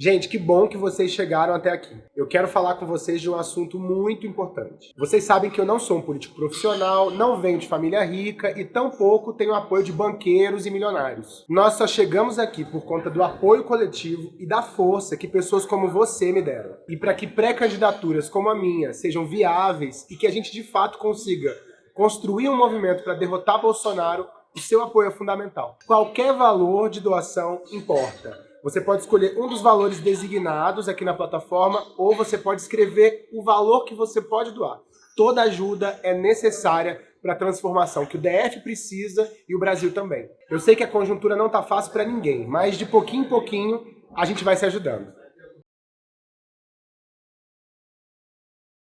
Gente, que bom que vocês chegaram até aqui. Eu quero falar com vocês de um assunto muito importante. Vocês sabem que eu não sou um político profissional, não venho de família rica e tampouco tenho apoio de banqueiros e milionários. Nós só chegamos aqui por conta do apoio coletivo e da força que pessoas como você me deram. E para que pré-candidaturas como a minha sejam viáveis e que a gente de fato consiga construir um movimento para derrotar Bolsonaro, o seu apoio é fundamental. Qualquer valor de doação importa. Você pode escolher um dos valores designados aqui na plataforma ou você pode escrever o valor que você pode doar. Toda ajuda é necessária para a transformação que o DF precisa e o Brasil também. Eu sei que a conjuntura não está fácil para ninguém, mas de pouquinho em pouquinho a gente vai se ajudando.